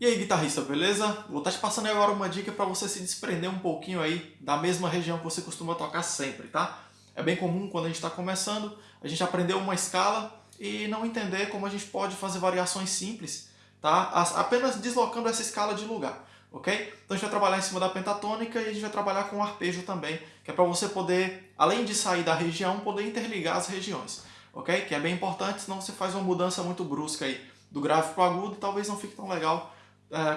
E aí, guitarrista, beleza? Vou estar te passando agora uma dica para você se desprender um pouquinho aí da mesma região que você costuma tocar sempre, tá? É bem comum quando a gente está começando, a gente aprender uma escala e não entender como a gente pode fazer variações simples, tá? Apenas deslocando essa escala de lugar, ok? Então a gente vai trabalhar em cima da pentatônica e a gente vai trabalhar com arpejo também, que é para você poder, além de sair da região, poder interligar as regiões, ok? Que é bem importante, senão você faz uma mudança muito brusca aí do grave para o agudo talvez não fique tão legal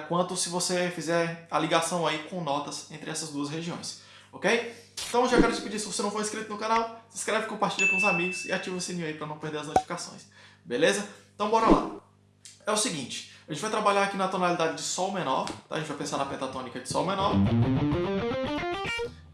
quanto se você fizer a ligação aí com notas entre essas duas regiões, ok? Então já quero te pedir, se você não for inscrito no canal, se inscreve, compartilha com os amigos e ativa o sininho aí para não perder as notificações, beleza? Então bora lá. É o seguinte, a gente vai trabalhar aqui na tonalidade de Sol menor, tá? A gente vai pensar na pentatônica de Sol menor,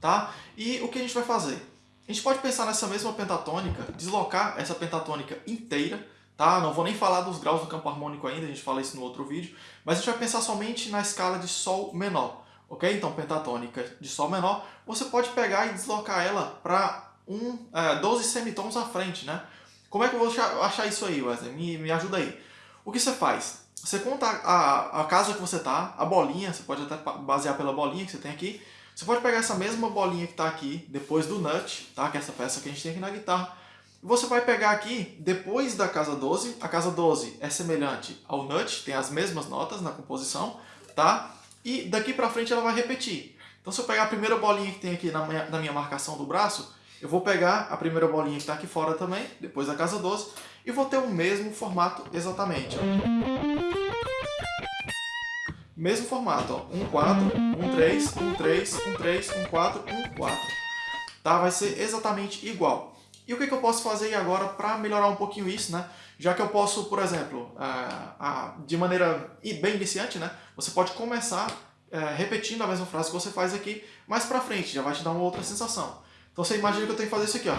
tá? E o que a gente vai fazer? A gente pode pensar nessa mesma pentatônica, deslocar essa pentatônica inteira tá? Não vou nem falar dos graus do campo harmônico ainda, a gente fala isso no outro vídeo, mas a gente vai pensar somente na escala de Sol menor, ok? Então, pentatônica de Sol menor, você pode pegar e deslocar ela para um, é, 12 semitons à frente, né? Como é que eu vou achar isso aí, Wesley? Me, me ajuda aí. O que você faz? Você conta a, a casa que você tá, a bolinha, você pode até basear pela bolinha que você tem aqui, você pode pegar essa mesma bolinha que está aqui, depois do nut, tá? que é essa peça que a gente tem aqui na guitarra, você vai pegar aqui, depois da casa 12, a casa 12 é semelhante ao nut, tem as mesmas notas na composição, tá? E daqui pra frente ela vai repetir. Então se eu pegar a primeira bolinha que tem aqui na minha, na minha marcação do braço, eu vou pegar a primeira bolinha que está aqui fora também, depois da casa 12, e vou ter o mesmo formato exatamente. Ó. Mesmo formato, ó. 1, 4, 1, 3, 1, 3, 1, 3, 1, 4, 1, 4. Tá? Vai ser exatamente igual. E o que, que eu posso fazer agora para melhorar um pouquinho isso, né? Já que eu posso, por exemplo, de maneira bem iniciante, né? Você pode começar é, repetindo a mesma frase que você faz aqui, mais para frente, já vai te dar uma outra sensação. Então você imagina que eu tenho que fazer isso aqui, ó.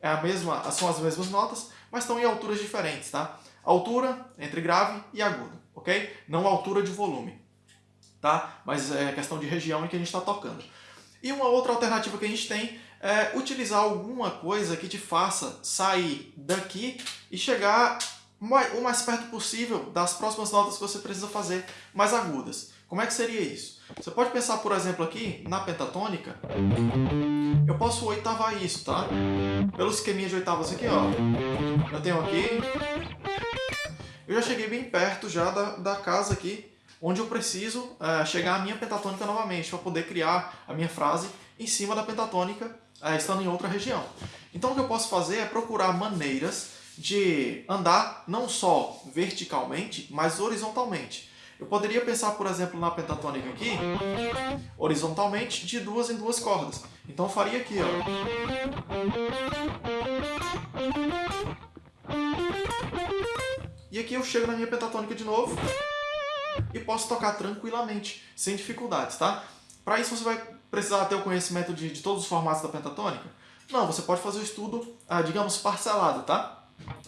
É a mesma, são as mesmas notas, mas estão em alturas diferentes, tá? Altura entre grave e agudo, ok? Não altura de volume, tá? Mas é questão de região em que a gente está tocando. E uma outra alternativa que a gente tem é utilizar alguma coisa que te faça sair daqui e chegar o mais perto possível das próximas notas que você precisa fazer mais agudas. Como é que seria isso? Você pode pensar, por exemplo, aqui na pentatônica, eu posso oitavar isso, tá? Pelo esqueminha de oitavas aqui, ó. Eu tenho aqui... Eu já cheguei bem perto já da, da casa aqui onde eu preciso é, chegar à minha pentatônica novamente, para poder criar a minha frase em cima da pentatônica, é, estando em outra região. Então o que eu posso fazer é procurar maneiras de andar não só verticalmente, mas horizontalmente. Eu poderia pensar, por exemplo, na pentatônica aqui, horizontalmente, de duas em duas cordas. Então eu faria aqui, ó. E aqui eu chego na minha pentatônica de novo e posso tocar tranquilamente, sem dificuldades, tá? Para isso você vai precisar ter o conhecimento de, de, todos os formatos da pentatônica? Não, você pode fazer o estudo, ah, digamos, parcelado, tá?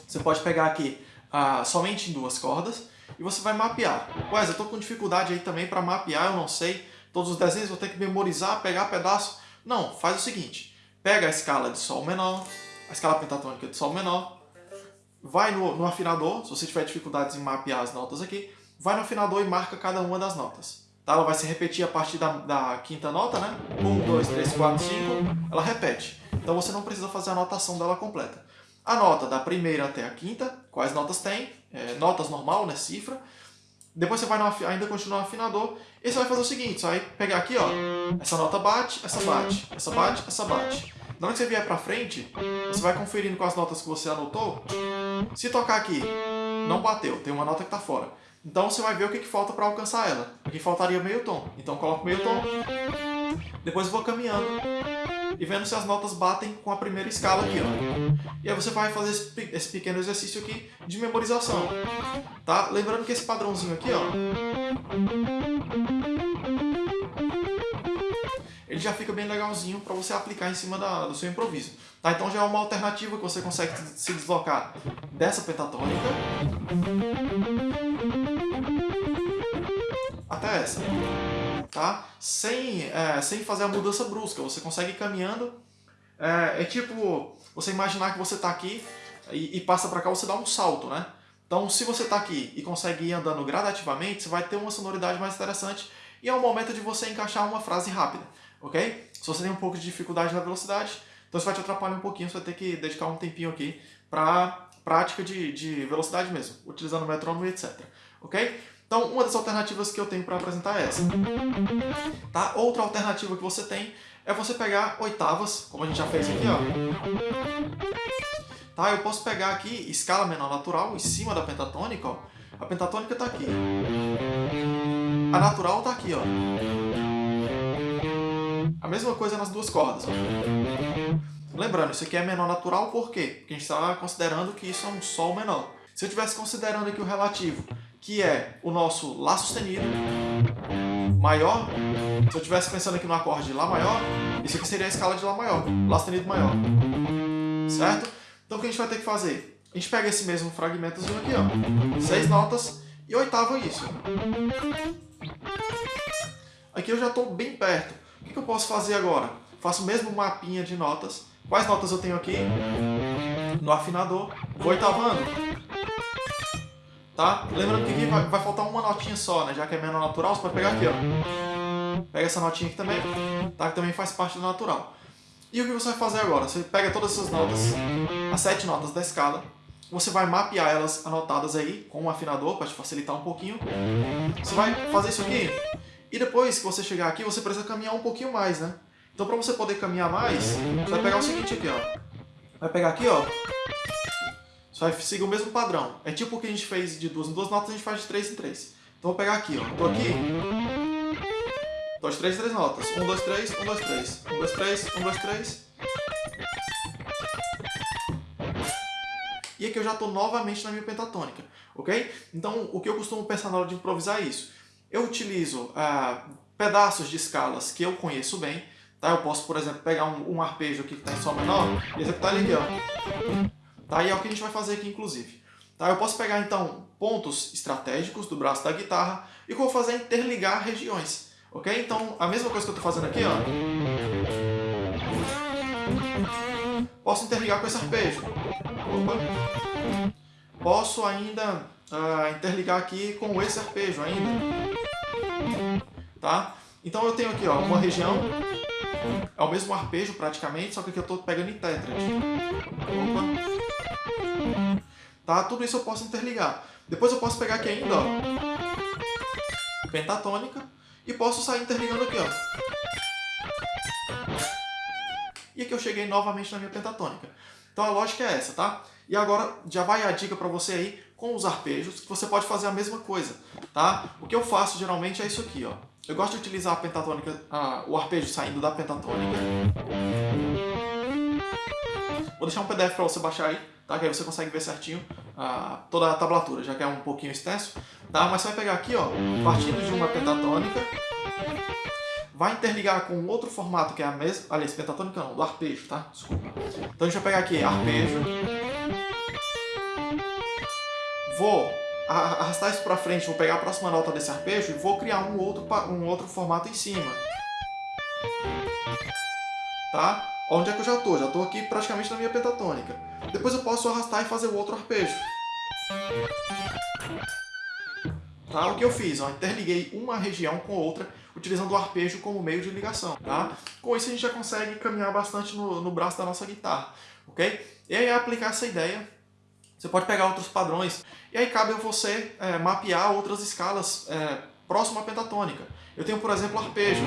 Você pode pegar aqui ah, somente em duas cordas e você vai mapear. Ué, eu tô com dificuldade aí também para mapear, eu não sei todos os desenhos, vou ter que memorizar, pegar pedaço. Não, faz o seguinte, pega a escala de Sol menor, a escala pentatônica de Sol menor, vai no, no afinador, se você tiver dificuldades em mapear as notas aqui, vai no afinador e marca cada uma das notas. Tá? Ela vai se repetir a partir da, da quinta nota, né? 1, 2, 3, 4, 5, ela repete. Então você não precisa fazer a anotação dela completa. A nota da primeira até a quinta, quais notas tem? É, notas normal, né? Cifra. Depois você vai no, ainda continuar no afinador e você vai fazer o seguinte, você vai pegar aqui, ó, essa nota bate, essa bate, essa bate, essa bate. Na hora que você vier pra frente, você vai conferindo com as notas que você anotou. Se tocar aqui, não bateu, tem uma nota que tá fora. Então você vai ver o que, que falta para alcançar ela. Aqui faltaria meio tom. Então coloco meio tom. Depois vou caminhando e vendo se as notas batem com a primeira escala aqui. Ó. E aí você vai fazer esse, esse pequeno exercício aqui de memorização. Tá? Lembrando que esse padrãozinho aqui, ó, ele já fica bem legalzinho para você aplicar em cima da, do seu improviso. Tá? Então já é uma alternativa que você consegue se deslocar dessa pentatônica até essa. Tá? Sem, é, sem fazer a mudança brusca, você consegue ir caminhando. É, é tipo você imaginar que você está aqui e, e passa para cá, você dá um salto, né? Então, se você está aqui e consegue ir andando gradativamente, você vai ter uma sonoridade mais interessante e é o momento de você encaixar uma frase rápida, ok? Se você tem um pouco de dificuldade na velocidade, então isso vai te atrapalhar um pouquinho, você vai ter que dedicar um tempinho aqui para prática de, de velocidade mesmo, utilizando o metrônomo e etc, ok? Então, uma das alternativas que eu tenho para apresentar é essa. Tá? Outra alternativa que você tem é você pegar oitavas, como a gente já fez aqui, ó. Tá? Eu posso pegar aqui escala menor natural em cima da pentatônica, ó. A pentatônica está aqui. A natural está aqui, ó. A mesma coisa nas duas cordas, ó. Lembrando, isso aqui é menor natural por quê? Porque a gente está considerando que isso é um Sol menor. Se eu estivesse considerando aqui o relativo que é o nosso Lá sustenido maior. Se eu estivesse pensando aqui no acorde de Lá maior, isso aqui seria a escala de Lá maior, Lá sustenido maior. Certo? Então o que a gente vai ter que fazer? A gente pega esse mesmo fragmentozinho aqui, ó, seis notas e oitava isso. Aqui eu já estou bem perto. O que eu posso fazer agora? Faço o mesmo mapinha de notas. Quais notas eu tenho aqui? No afinador. Vou oitavando tá? Lembrando que aqui vai, vai, faltar uma notinha só, né? Já que é menor natural, você pode pegar aqui, ó. Pega essa notinha aqui também, tá? Que também faz parte do natural. E o que você vai fazer agora? Você pega todas essas notas, as sete notas da escala, você vai mapear elas anotadas aí com um afinador para te facilitar um pouquinho. Você vai fazer isso aqui e depois que você chegar aqui, você precisa caminhar um pouquinho mais, né? Então para você poder caminhar mais, você vai pegar o seguinte aqui, ó. Vai pegar aqui, ó, só vai seguir o mesmo padrão. É tipo o que a gente fez de duas em duas notas, a gente faz de três em três. Então vou pegar aqui, ó. Tô aqui. Dois, três, três notas. Um, dois, três, um, dois, três. Um, dois, três, um, dois, três. E aqui eu já estou novamente na minha pentatônica, ok? Então, o que eu costumo pensar na hora de improvisar é isso. Eu utilizo ah, pedaços de escalas que eu conheço bem, tá? Eu posso, por exemplo, pegar um, um arpejo aqui que está em Sol menor e executar ele aqui, ó. Tá? E é o que a gente vai fazer aqui, inclusive. Tá? Eu posso pegar, então, pontos estratégicos do braço da guitarra e o que eu vou fazer é interligar regiões. Ok? Então, a mesma coisa que eu estou fazendo aqui, ó. Posso interligar com esse arpejo. Opa. Posso ainda uh, interligar aqui com esse arpejo ainda. Tá? Então eu tenho aqui ó, uma região, é o mesmo arpejo praticamente, só que aqui eu estou pegando em tétrade. Opa. Tá? Tudo isso eu posso interligar. Depois eu posso pegar aqui ainda, ó, pentatônica, e posso sair interligando aqui, ó. E aqui eu cheguei novamente na minha pentatônica. Então a lógica é essa, tá? E agora já vai a dica para você aí com os arpejos, que você pode fazer a mesma coisa, tá? O que eu faço geralmente é isso aqui, ó. Eu gosto de utilizar a pentatônica, a, o arpejo saindo da pentatônica. Vou deixar um PDF para você baixar aí, tá? Que aí você consegue ver certinho ah, toda a tablatura, já que é um pouquinho extenso, tá? Mas você vai pegar aqui, ó, partindo de uma pentatônica, vai interligar com outro formato que é a mesma, aliás, pentatônica não, do arpejo, tá? Desculpa. Então a gente vai pegar aqui arpejo, vou arrastar isso para frente, vou pegar a próxima nota desse arpejo e vou criar um outro, um outro formato em cima. Tá? Onde é que eu já estou? Já estou aqui praticamente na minha pentatônica. Depois eu posso arrastar e fazer o outro arpejo. Tá? O que eu fiz? Ó, interliguei uma região com outra, utilizando o arpejo como meio de ligação. Tá? Com isso a gente já consegue caminhar bastante no, no braço da nossa guitarra. ok? E aí aplicar essa ideia, você pode pegar outros padrões. E aí cabe a você é, mapear outras escalas é, próximo à pentatônica. Eu tenho, por exemplo, arpejo.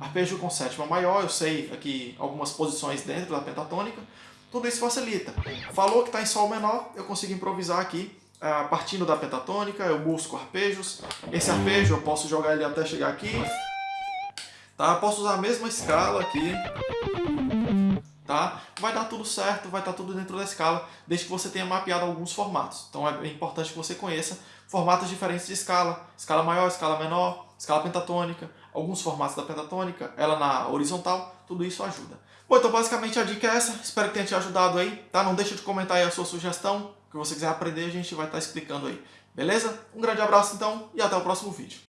Arpejo com sétima maior, eu sei aqui algumas posições dentro da pentatônica. Tudo isso facilita. Falou que está em Sol menor, eu consigo improvisar aqui, ah, partindo da pentatônica, eu busco arpejos. Esse arpejo eu posso jogar ele até chegar aqui. Tá? Posso usar a mesma escala aqui. Tá? Vai dar tudo certo, vai estar tudo dentro da escala, desde que você tenha mapeado alguns formatos. Então é importante que você conheça formatos diferentes de escala. Escala maior, escala menor, escala pentatônica, alguns formatos da pentatônica, ela na horizontal, tudo isso ajuda. Bom, então basicamente a dica é essa, espero que tenha te ajudado aí, tá? Não deixa de comentar aí a sua sugestão, o que você quiser aprender a gente vai estar explicando aí, beleza? Um grande abraço então e até o próximo vídeo.